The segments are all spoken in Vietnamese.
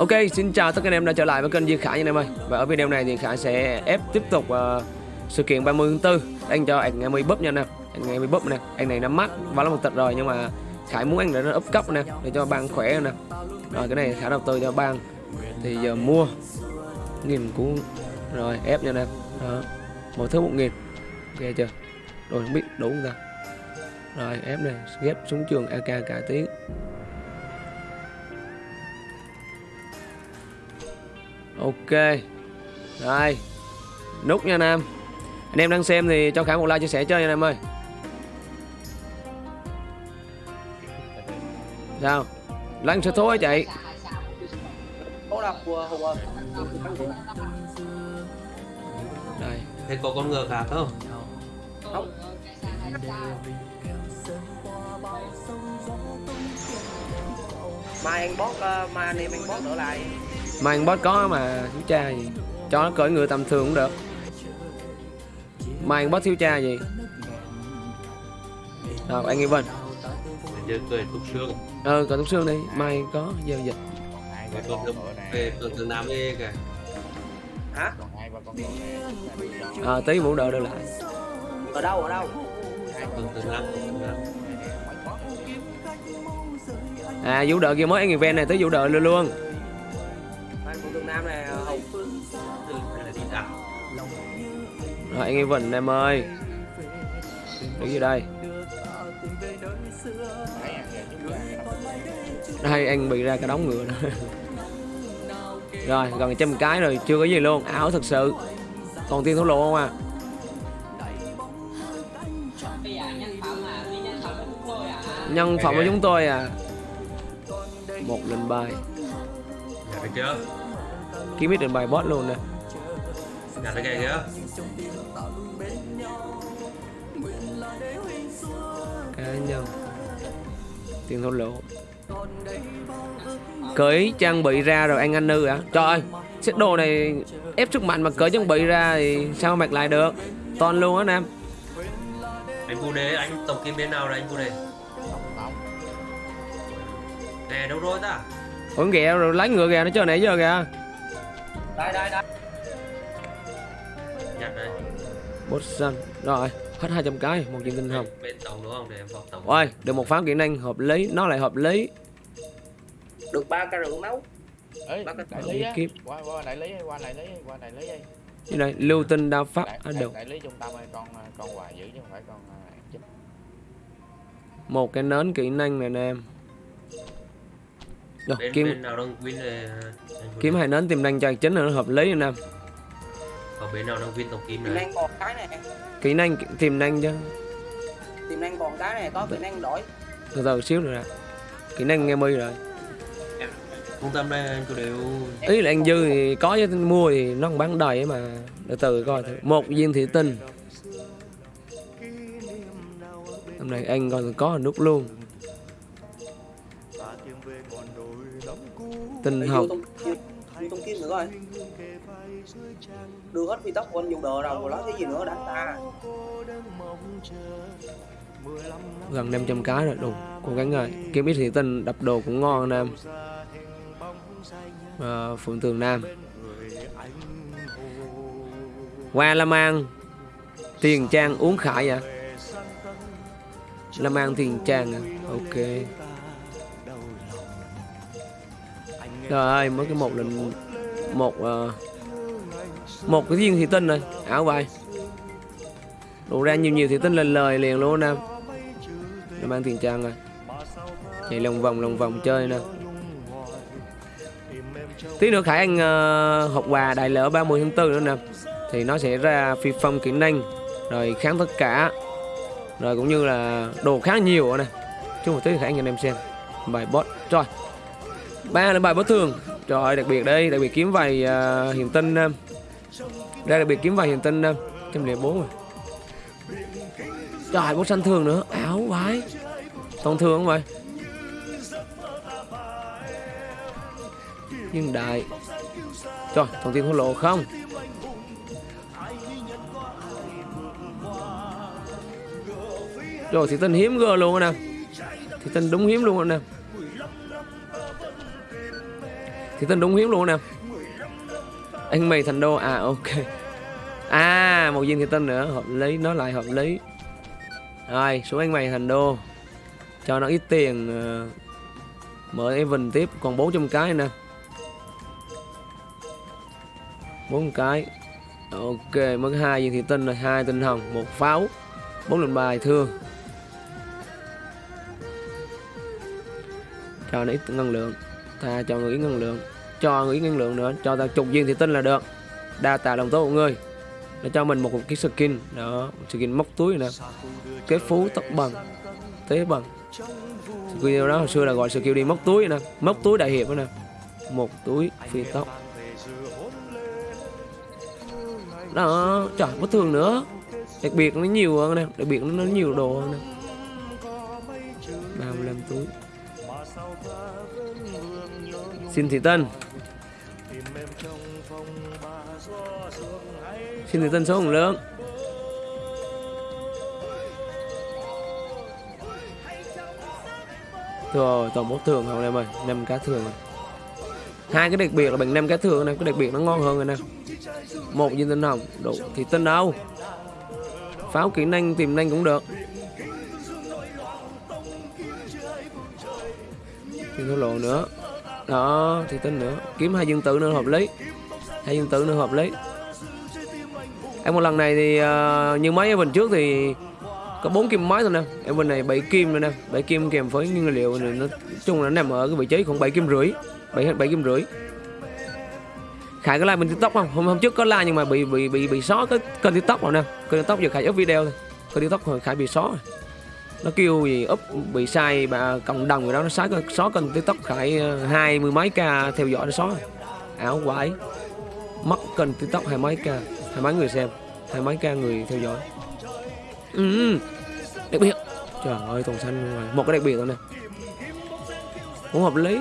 Ok, xin chào tất cả anh em đã trở lại với kênh Duy Khải nha anh em ơi. Và ở video này thì Khải sẽ ép tiếp tục uh, sự kiện 30 tháng 4 Anh cho anh em búp nha anh em. Anh em búp nè, anh này nắm mắt và là một tịch rồi nhưng mà Khải muốn anh để nó up cấp nè Để cho bang khỏe nè. Rồi cái này Khải đầu tư cho bang Thì giờ mua Nghìn cũng Rồi ép nha anh em. Đó. Một thứ một nghìn. Ok chưa? Rồi không biết đủ không ta? Rồi ép này ghép súng trường AK cải tiến Ok. Rồi. Nút nha Nam Anh em đang xem thì cho Khải một like chia sẻ chơi nha Nam ơi. Sao? Lăn số thối chạy Có đâu của Hùng ơi Đây. Thế có con ngựa khác không? Không. Mai anh bót, uh, mai anh em anh bót trở lại Mà anh boss có mà thiếu cha gì Cho nó cởi người tầm thường cũng được. Mà anh boss thiếu cha gì? Rồi anh Evan Giờ cười túc xương. Ờ cởi túc xương đi. Mai có giao dịch. Tường Nam đi kìa Hả? Ờ tí vũ đợi đưa lại. Ở đâu, ở đâu? Nam, À vũ đợi kia mới anh event này tới vũ đợi luôn luôn Anh Evan em ơi. Đứng gì đây? Đây anh bị ra cái đống ngựa đó. Rồi gần trăm cái rồi chưa có gì luôn. Ảo thật sự. Còn tiên thổ lộ không à? Nhân phẩm của chúng tôi à? Một lên bài. Chưa? Kiếm biết lên bài boss luôn nè Nhà thấy kìa kìa. Cá nhân. Tiền thổ lộ cởi trang bị ra rồi anh anh nư hả trời ơi set đồ này ép sức mạnh mà cởi trang bị ra thì sao mặc lại được? Toàn luôn á nam. Anh Phu Đế, anh tổng kim bên nào rồi anh Phu Đế? Nè đâu rồi ta? ủa ghẹ rồi lấy ngựa kìa nó chơi nãy giờ kìa Đây, đây, đây Nhặt đây. Boss xanh rồi hết 200 cái một viên tinh hồng Bên, bên tổng đúng không? Để em vào tổng. Ôi được một pháo kỹ năng hợp lý. Nó lại hợp lý. Được ba ca rượu nấu. Ê, Bác đại lý á, qua qua đại lý qua đại lý qua đại lý đi. như này lưu tinh đao pháp Đại, à, đại, đại lý trung tâm ơi, con con quà giữ chứ không phải con à, chính. một cái nến kỹ năng này nè em. Được Bên, kiếm bên nào đang anh Phu kiếm hai nến tiềm năng cho chính là nó hợp lý nè em Còn bên nào đang win tổng kim này? năng còn cái này. Kỹ năng tiềm năng chứ Tiềm năng còn cái này có kỹ năng đổi. Từ từ xíu nữa. Nè kỹ năng nghe mi rồi. Trung tâm đây anh Phu đều ý là anh dư thì có chứ mua thì nó không bán đầy ấy mà. Từ từ coi thử. một viên thị tinh. Hôm nay anh còn có nút luôn. Tinh Để Đưa hết phi tóc của anh dùng đồ rồi rồi nói cái gì nữa đánh ta. Gần 500 cái rồi đủ cố gắng rồi kiếm ít thị tinh đập đồ cũng ngon nam à, ờ, phượng tường nam. Qua la mang. Tiền trang uống khải vậy la An tiền trang à? Ok. Trời ơi mới cái một lần một uh, một cái viên thị tinh rồi. Ảo vậy đủ ra nhiều nhiều thị tinh lên lời liền luôn nè. Nó mang tiền trang rồi. Chạy lòng vòng lòng vòng chơi nè. Tí nữa khải anh ờ, hộp học quà đại lỡ 30 tháng 4 nữa nè. Thì nó sẽ ra phi phong kỹ năng rồi kháng tất cả. Rồi cũng như là đồ khá nhiều nè. Chứ một tí khải anh cho anh em xem. Bài boss rồi. Ba là bài boss thường. Trời ơi, đặc biệt đây. Đặc biệt kiếm vài ờ, uh, hiện tinh uh, ờ đây đặc biệt kiếm vài hiện tinh nè trăm lẻ bốn rồi. Trời boss xanh thường nữa. Áo quái. Thông thường không vậy? Nhưng đại. Trời, thông tin hối lộ không? Rồi thì tinh hiếm gơ luôn nè. Thì tinh đúng hiếm luôn nè. Thì tinh đúng hiếm luôn nè anh mày thành đô. À ok. À một viên thì tinh nữa. Hợp lý nó lại hợp lý. Rồi xuống anh mày thành đô. Cho nó ít tiền uh, mở event tiếp. Còn 400 cái nè. Bốn cái. Ok mất hai viên thị tinh rồi. Hai tinh hồng một pháo. Bốn lần bài thương. Cho nó ít năng lượng. Ta cho người ít năng lượng cho người ít năng lượng nữa, cho ta chục viên thì tin là được. Đa tạ lòng tốt của ngươi, nó cho mình một cái skin, đó skin móc túi nè kết phú tóc bằng, tế bằng. Video đó hồi xưa là gọi skill đi móc túi nè, móc túi đại hiệp nè, một túi phi tóc đó, trời, bất thường nữa. Đặc biệt nó nhiều hơn nè, đặc biệt nó nhiều đồ hơn nè. 35 túi xin thị tân. Xin thị tân số hồng lượng. Rồi tổng bốc thường không em ơi, năm cá thường hai cái đặc biệt là bằng năm cá thường này, cái đặc biệt nó ngon hơn rồi nè. Một viên tinh hồng, đủ thì tinh đâu? Pháo kỹ năng tìm năng cũng được. Thì thua lộ nữa đó thì tinh nữa. Kiếm hai dương tử nữa hợp lý. Hai dương tử nữa hợp lý. Em một lần này thì uh, như mấy mình trước thì có bốn kim máy thôi nè. Em bên này bảy kim nữa nè. Bảy kim kèm với nguyên liệu này nó chung là nó nằm ở cái vị trí khoảng bảy kim rưỡi. 7 7 kim rưỡi. Khải có like mình tiktok không? Hôm hôm trước có like nhưng mà bị bị bị bị xóa cái kênh tiktok rồi nè. Kênh tiktok giờ Khải up video thôi. Kênh tiktok rồi Khải bị xóa rồi nó kêu gì úp bị sai bà cộng đồng rồi đó nó xóa xóa kênh tiktok phải ờ, hai mươi mấy ca theo dõi nó xóa. À, Ảo quái mất kênh tiktok hai mấy ca hai mấy người xem hai mấy ca người theo dõi. Ừ, ừ. đặc biệt. Trời ơi toàn xanh rồi. Một cái đặc biệt rồi nè. Cũng hợp lý.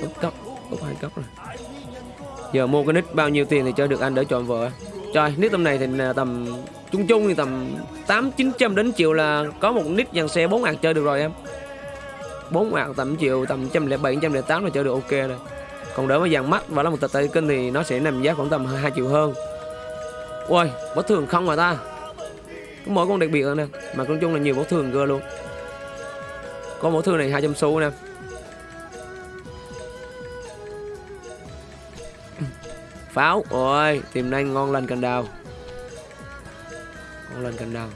Úp cấp úp hai cấp rồi. Giờ mua cái nick bao nhiêu tiền thì cho được anh đỡ chọn vợ? Trời, nick tầm này thì à, tầm chung chung thì tầm tám, chín trăm đến triệu là có một nick dàn xe bốn ngàn chơi được rồi em. Bốn ngàn tầm triệu, tầm trăm lẻ bảy, trăm lẻ tám là chơi được ok rồi. Còn đỡ với dàn mắt và là một tờ tay kênh thì nó sẽ nằm giá khoảng tầm 2 triệu hơn. Ui bất thường không mà ta? Có mỗi con đặc biệt rồi nè, mà nói chung là nhiều bất thường cơ luôn. Có mỗi thương này 200 xu nè. Pháo. Ôi tìm nhanh ngon lành cành đào. Ngon lành cành đào.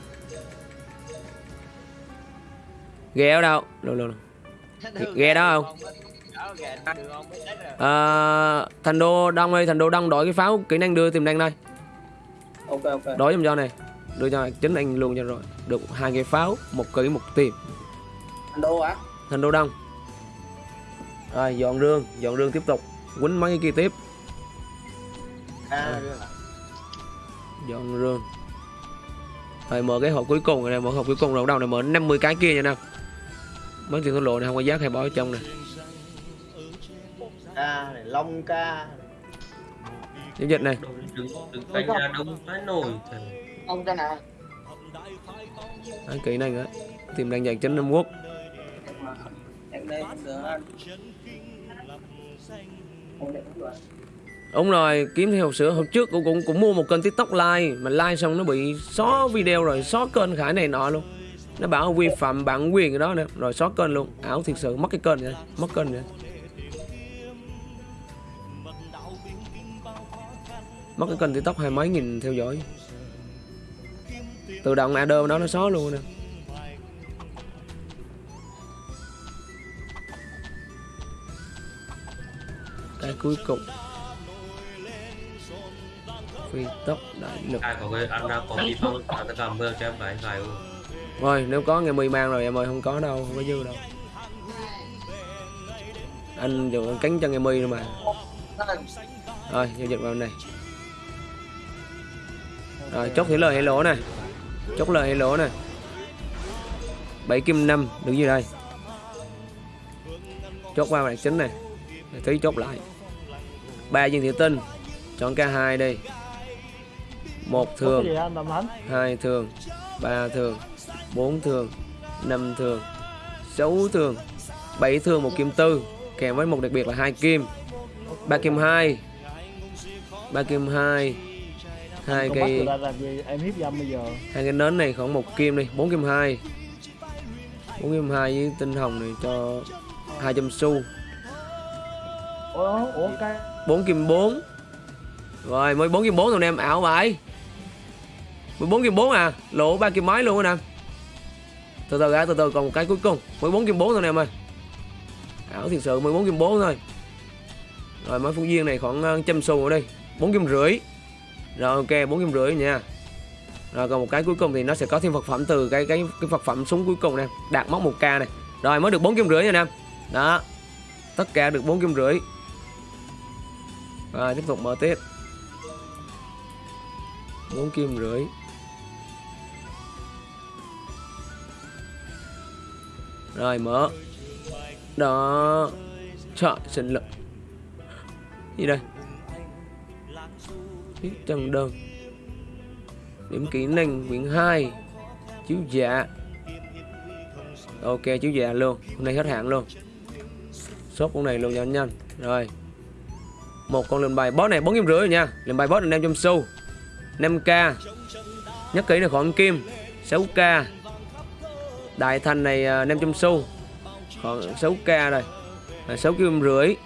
Ghe ở đâu? Đâu đâu, đâu. ghe đó không à, thành đô đông ơi thành đô đông đổi cái pháo kỹ năng đưa tìm nhanh đây. Ok ok. Đổi giùm cho này. Đưa cho chính anh luôn cho rồi. Được hai cái pháo một kỹ một tìm. Anh đô hả? Thành đô đông. Rồi dọn rương dọn rương tiếp tục. Quýnh mấy cái kia tiếp à, dọn rương rồi. Mở cái hộp cuối cùng này nè mở hộp cuối cùng rồi đầu này mở 50 cái kia nha nè mấy tiền thua lộ này không có giá hay bỏ ở trong này ca này long ca giao dịch này. Đừng đừng ra đông phải nổi thằng ông ca nào Đấy, kỹ năng á tìm đang dàn chính Nam Quốc. Em đây không được anh Đúng rồi, kiếm theo sữa. Hôm trước cũng cũng cũng mua một kênh tiktok like mà like xong nó bị xóa video rồi, xóa kênh khải này nọ luôn. Nó bảo vi phạm bản quyền cái đó nữa, rồi xóa kênh luôn. Ảo thiệt sự, mất cái kênh rồi, mất kênh rồi. Mất cái kênh tiktok hai mấy nghìn theo dõi. Tự động adder đó nó xóa luôn nè. Cái cuối cùng phi tốc đại lực. Ai có cái ăn ra có đi phong tất cả mưa cho em phải gài luôn. Rồi nếu có ngày 10 mang rồi em ơi không có đâu không có dư đâu. Anh dùng cánh cho ngày 10 nữa mà. Rồi giao dịch vào này. Rồi chốt thủy lời hay lỗ này chốt lời hay lỗ này 7 kim 5 đứng như đây. Chốt qua bản chính này. Tí chốt lại. Ba viên thủy tinh chọn k hai đi một thường hai thường ba thường bốn thường năm thường sáu thường bảy thường một kim tư. Kèm với một đặc biệt là hai kim. Ba kim hai ba kim hai hai cây hai cái nến này khoảng một kim đi bốn kim hai. Bốn kim hai với tinh hồng này cho 200 xu. Ủa ủa cái 4 kim 4 Rồi mới 4 kim 4 rồi em ảo vậy 14 kim 4 à? Lỗ 3 kim mấy luôn anh em Từ từ ra từ từ còn một cái cuối cùng. 14 kim 4 thôi anh em ơi. Ảo thiệt sự 14 kim 4 thôi. Rồi mấy phóng viên này khoảng ờ, trăm xu ở đây 4 kim rưỡi. Rồi ok 4 kim rưỡi nha. Rồi còn một cái cuối cùng thì nó sẽ có thêm vật phẩm từ cái cái cái vật phẩm súng cuối cùng nè. Đạt móc 1k này Rồi mới được 4 kim rưỡi nha anh em Đó. Tất cả được 4 kim rưỡi. Rồi tiếp tục mở tiếp. 4 kim rưỡi. Rồi, mở. Đó. Trời sinh lực. Gì đây? Viết trần đơn. Điểm kỹ năng quyển 2 Chiếu dạ. Ok, chiếu dạ luôn. Hôm nay hết hạn luôn. Shop con này luôn cho nhanh. Rồi. Một con lên bài boss này, bốn kim rưỡi nha. Lên bài boss là 500 xu. 5k nhắc kỹ là khoảng kim. 6k đại thành này à, 500 xu. Khoảng 6k rồi. Là 6 kim rưỡi.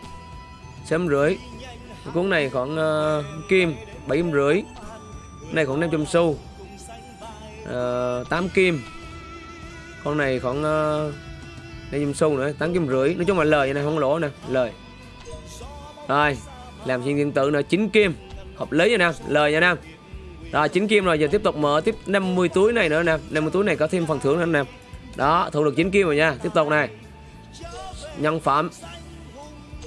6 rưỡi. Cuốn này khoảng uh, kim 7 rưỡi. Này khoảng 500 xu. À, uh, 8 kim. Con này khoảng uh, 500 xu nữa 8 kim rưỡi. Nói chung là lời này không lỗ nè lời. Rồi làm xuyên điện tử nữa 9 kim. Hợp lý nha nam lời nha nam rồi 9 kim rồi giờ tiếp tục mở tiếp 50 túi này nữa nè. 50 túi này có thêm phần thưởng nữa nè đó, thu được 9 kim rồi nha. Tiếp tục này. Nhân phẩm.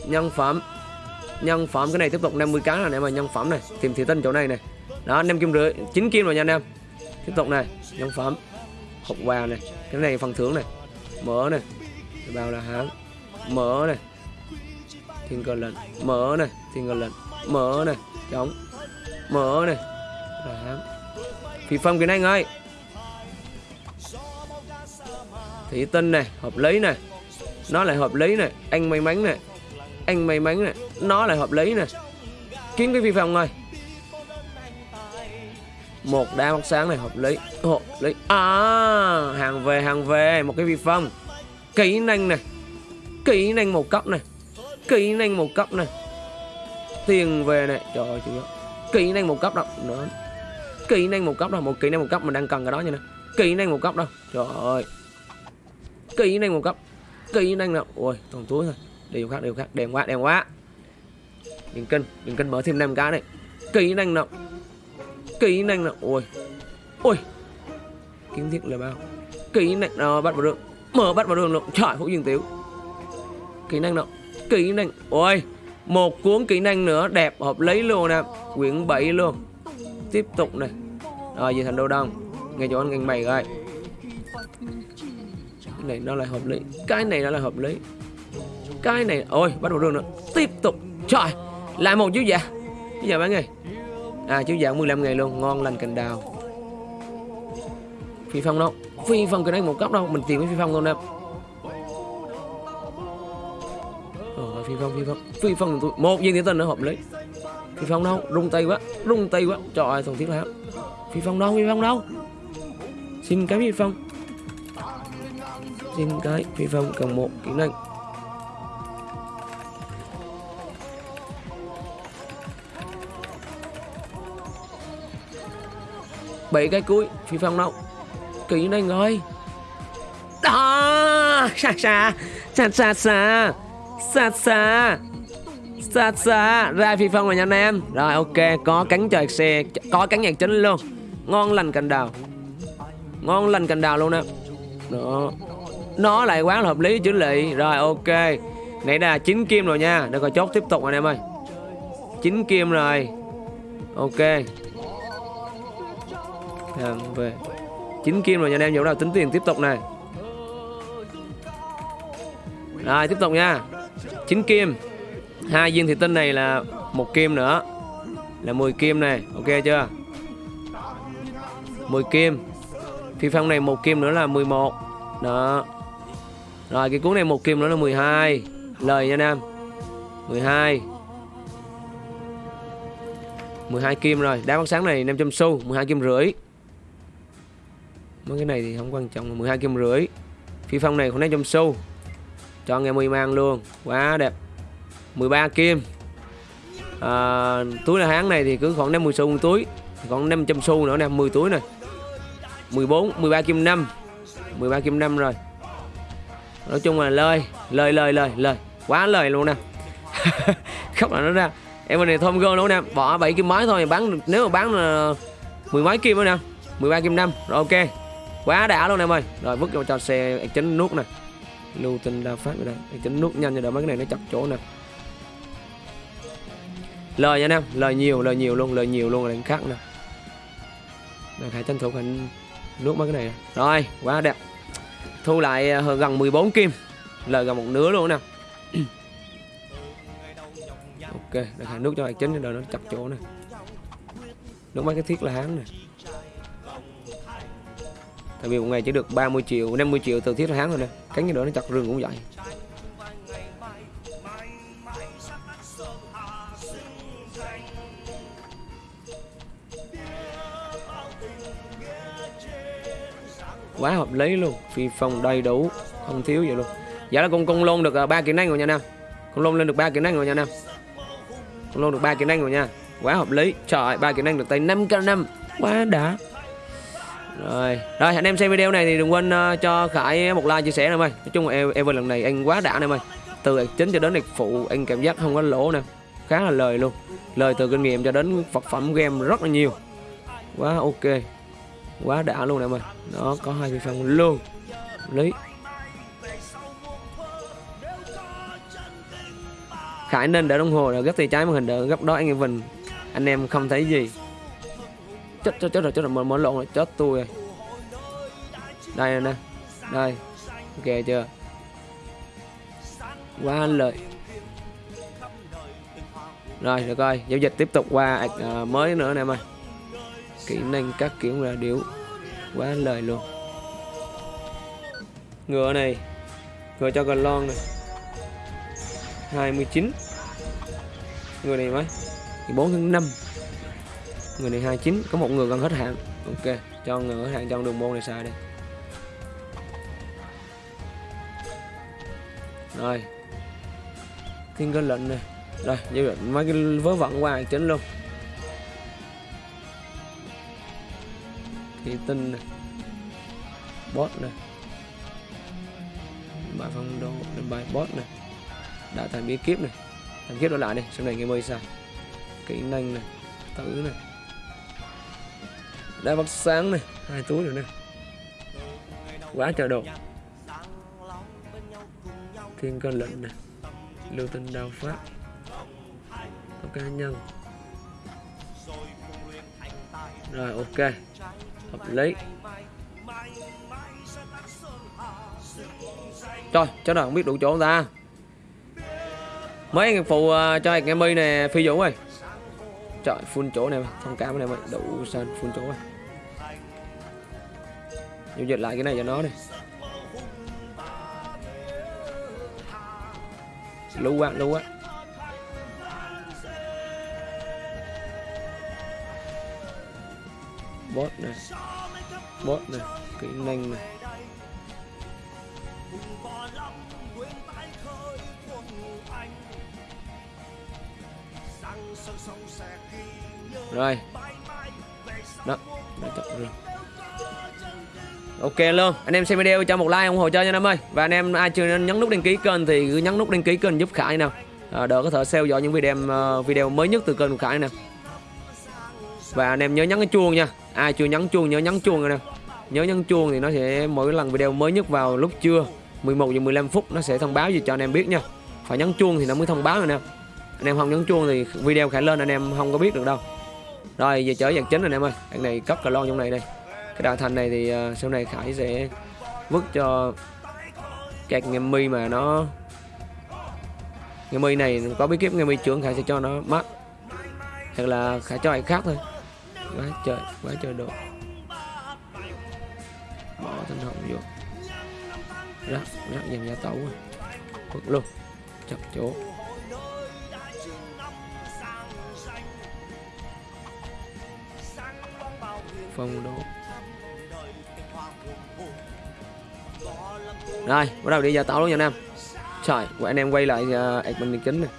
Nhân phẩm. Nhân phẩm, cái này tiếp tục 50 cá là em mà nhân phẩm này. Tìm thị tinh chỗ này này. Đó 5 kim rưỡi 9 kim rồi nha anh em. Tiếp tục này, nhân phẩm. Hộp quà này, cái này phần thưởng này. Mở này. Bao là hãng. Mở này. Thiên cơ lệnh. Mở này, thiên cơ lệnh. Mở này chống mở này. Là hãng. Phi phong cái này ơi. Thủy tinh này, hợp lý này. Nó lại hợp lý này. Anh may mắn này. Anh may mắn này. Nó lại hợp lý này. Kiếm cái vi phạm ngay. Một đá mắt sáng này hợp lý. Hợp lý. À hàng về hàng về. Một cái vi phong kỹ năng này. Kỹ năng một cấp này. Kỹ năng một cấp này. Tiền về này. Trời ơi chưa kỹ năng một cấp đâu nữa kỹ năng một cấp đâu một kỹ năng một cấp mình đang cần cái đó nha nè kỹ năng một cấp đâu. Trời ơi. Kỹ năng một cấp kỹ năng nào ui toàn túi thôi đều khác đều khác. Đẹp quá đẹp quá. Đừng kinh đừng kinh mở thêm năm cái này. Kỹ năng nào kỹ năng nào ui ui kiến thiết là bao. Kỹ năng nào ờ, bắt vào đường. Mở bắt vào đường luôn. Trời phú dương tiểu. Kỹ năng nào kỹ năng ôi. Một cuốn kỹ năng nữa. Đẹp, hợp lý luôn nè. Quyển 7 luôn. Tiếp tục này. Rồi, về thành đô đông nghe cho anh ngành mày rồi cái này nó lại hợp lý. Cái này nó lại hợp lý. Cái này, ôi, bắt đầu đường nữa. Tiếp tục. Trời lại một chú dạ bây giờ bán ngày? À chú dạ 15 ngày luôn. Ngon lành cành đào. Phi phong đâu? Phi phong cái này một cấp đâu. Mình tìm cái phi phong luôn nè. Ờ, phi phong phi phong. Phi phong tôi một viên tiến tinh nữa hợp lý. Phi phong đâu? Rung tay quá. Rung tay quá. Trời ơi, thằng thiết lão phi phong đâu? Phi phong đâu? Xin cái phi phong. Xin cái phi phong cần một kỹ năng. Bảy cái cuối, phi phong đâu? Kỹ năng rồi. Đó, xa xa xa xa xa xa xa xa xa. Ra phi phong rồi nha anh em. Rồi, ok, có cắn trời xe, có cắn nhạc chính luôn. Ngon lành cành đào ngon lành cành đào luôn nè đó. Nó lại quá là hợp lý chữ lị rồi, ok. Nãy là chín kim rồi nha. Để coi chốt tiếp tục anh em ơi. Chín kim rồi. Ok. Làm về. Chín kim rồi nha anh em. Chỗ nào tính tiền tiếp tục này. Rồi, tiếp tục nha. Chín kim. Hai viên thủy tinh này là một kim nữa. Là 10 kim này. Ok chưa? 10 kim phi phong này một kim nữa là 11 đó. Rồi cái cuốn này một kim nữa là 12 lời nha nam 12 12 kim rồi. Đá phát sáng này 500 xu 12 kim rưỡi. Mấy cái này thì không quan trọng 12 kim rưỡi. Phi phong này khoảng 500 xu. Cho nghe mười mang luôn. Quá đẹp. 13 kim. À, túi là hán này thì cứ khoảng 50 xu một túi. Còn 500 xu nữa nè 10 túi này 14 13 kim 5 13 kim 5 rồi. Nói chung là lời lời lời lời lời. Quá lời luôn nè. Khóc là nó ra. Em bên này thôm gơ luôn nè. Bỏ 7 kim mấy thôi bán nếu mà bán là mười mấy kim nữa nè. 13 kim 5 rồi ok. Quá đã luôn em ơi. Rồi vứt cho xe chấn nút nè. Lưu tinh đa phát rồi đây. Chấn nút nhanh cho đỡ mấy cái này nó chặt chỗ nè. Lời nha em lời nhiều lời nhiều luôn lời nhiều luôn là khác nè. Rồi, phải tranh thủ hình nước mấy cái này. Rồi, quá đẹp. Thu lại à, hơn gần 14 kim. Lời gần một nửa luôn nè. Ok đặt hàng nước cho hạt chính rồi nó chặt chỗ nè. Nước mấy cái thiết là hán nè. Tại vì một ngày chỉ được 30 triệu 50 triệu từ thiết là hán rồi nè. Cánh như đó nó chặt rừng cũng vậy. Quá hợp lý luôn. Phi phong đầy đủ không thiếu gì luôn. Dạ là con con lôn được à, ba kỹ năng rồi nha nam. Con lôn lên được ba kỹ năng rồi nha nam. Con lôn được ba kỹ năng rồi nha. Quá hợp lý. Trời ba kỹ năng được tay 5 k năm, quá đã. Rồi rồi anh em xem video này thì đừng quên uh, cho khải một like chia sẻ nè ơi. Nói chung là Evan lần này anh quá đã nè ơi. Từ chính cho đến ạc phụ anh cảm giác không có lỗ nè khá là lời luôn. Lời từ kinh nghiệm cho đến vật phẩm game rất là nhiều. Quá ok quá đã luôn nè ơi nó có hai phi phong luôn. Lý. Khải nên đỡ đồng hồ là gấp tay trái màn hình đỡ gấp đó anh Evan anh em không thấy gì. Chết chết chết rồi chết rồi mở, lộn rồi chết tôi rồi. Đây nè. Đây. Ok chưa? Quá lợi. Rồi được rồi giao dịch tiếp tục qua uh, mới nữa nè em ơi kỹ năng các kiểu ra điếu. Quá lời luôn. Ngựa này, ngựa cho gần lon này. 29 người này mấy 4 tháng 5 người này 29 có một người gần hết hạn. Ok, cho người hết hạn trong đường môn này xài đi. Rồi. Thiên cơ lệnh này. Rồi như vậy mấy cái vớ vẩn qua chính luôn. Thủy tinh này bot này bài phong đô bài bot này đã thành bí kíp này. Thành kiếp đổi lại đây sau này nghe mơi sao? Kỹ năng này tử này đá bắt sáng này hai túi rồi này quá trời đồ. Thiên cơ lệnh này lưu tinh đao pháp có cá nhân rồi, ok hợp lý. Trời, cháu nào không biết đủ chỗ không ta. Mấy anh phụ uh, à, cho anh em mi nè phi vũ ơi. Trời, full chỗ này thông cảm này mày đủ sân, full chỗ này Dùng dịch lại cái này cho nó đi. Lú quá, lú quá. Bot này. Bot này, kỹ năng này. Rồi. Đó đã chặt rồi. Ok luôn anh em xem video cho một like ủng hộ cho nha anh em ơi. Và anh em ai chưa nhấn nút đăng ký kênh thì cứ nhấn nút đăng ký kênh giúp khải nào à, đỡ có thể theo dõi những video ờ, video mới nhất từ kênh của khải nè và anh em nhớ nhấn cái chuông nha. Ai chưa nhấn chuông nhớ nhấn chuông rồi nè. Nhớ nhấn chuông thì nó sẽ mỗi lần video mới nhất vào lúc trưa 11 giờ 15 phút nó sẽ thông báo gì cho anh em biết nha. Phải nhấn chuông thì nó mới thông báo rồi nè. Anh em không nhấn chuông thì video khải lên anh em không có biết được đâu. Rồi giờ trở dạng chính rồi anh em ơi. Anh này cấp cờ lon trong này đây. Cái đạn thành này thì uh, sau này khải sẽ vứt cho các nghe mi mà nó nghe mi này có bí kíp nghe mi trưởng khải sẽ cho nó mắt hoặc là khải cho ai khác thôi quá trời quá trời độ. Bỏ thanh hồng vô. Rắc rắc dàn gia tấu rồi. Quất luôn. Chặt chỗ. Phong độ rồi bắt đầu đi gia tấu luôn nha nam em. Trời của anh em quay lại à, uh, mình kính này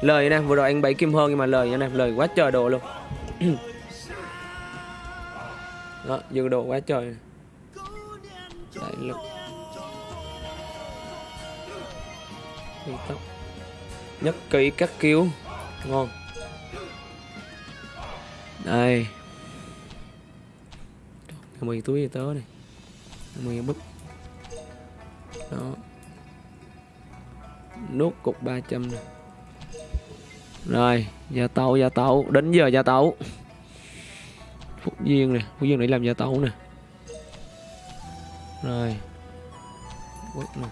lời nè vừa rồi anh bảy kim hơn nhưng mà lời nha nam em lời quá trời đồ luôn. đó dư đồ quá trời. Đại lực. Đi tốc nhất kỹ các cứu ngon. Đây. Mười túi tớ này. Mười bức đó. Nốt cục 300 này rồi, gia tấu gia tấu đến giờ gia tấu phúc duyên nè phúc duyên để làm gia tẩu nè. Rồi. Quất nè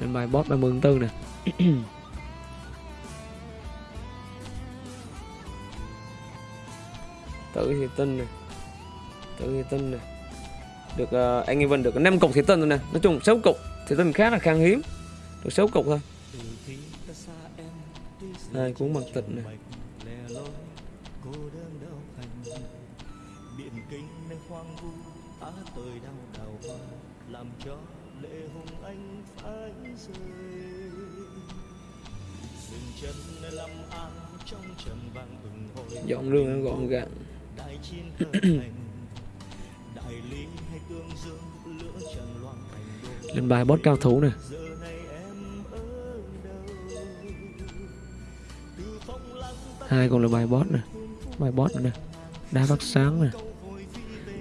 lên bài boss 34 nè. Tự thì tinh nè. Tự thì tinh nè được uh, anh Evan được 5 cục thì tinh rồi nè. Nói chung 6 cục thì tinh khá là khan hiếm. Được 6 cục thôi. Đây cuốn bằng tịch này biển kinh nơi hoang vu á tôi đau đào hoa làm cho lệ hùng anh phải rơi dừng chân nơi lâm an trong trầm vàng bừng hồi dọn rương nó gọn gàng lên bài boss cao thủ này hai còn là bài boss nè. Bài boss nữa nè. Đá phát sáng nè.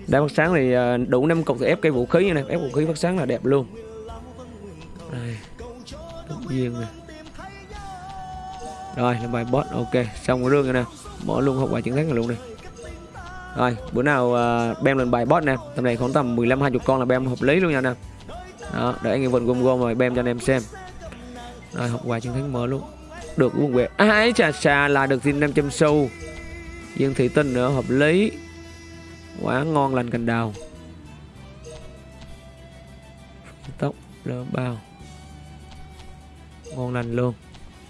Đá phát sáng thì ờ, đủ 5 cục thì ép cây vũ khí nè. Ép vũ khí phát sáng là đẹp luôn. Đây. Duyên nè. Rồi là bài boss ok. Xong cái rương rồi nè. Bỏ luôn hậu quả chiến thắng này luôn nè rồi bữa nào uh, bem lên bài boss nè. Tầm này khoảng tầm 15 20 con là bem hợp lý luôn nha nè đó để anh em vần gom gom rồi bem cho anh em xem. Rồi học quà chiến thắng mở luôn. Được quân quẹt à, chà chà là được thêm 500 xu. Dương thị tinh nữa hợp lý. Quá ngon lành cành đào. Tóc lơ bao. Ngon lành luôn.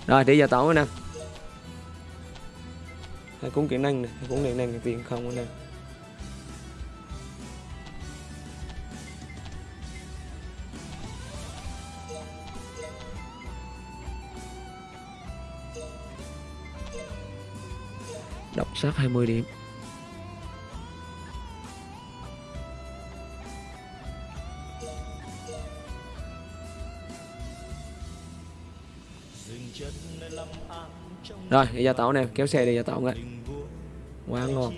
Rồi để giờ tỏ nè hay cuốn kỹ năng này hai cuốn kỹ năng này tiền không anh em độc sát 20 điểm. Rồi, đi ra tàu nè, kéo xe đi ra tàu ngay tình quá ngon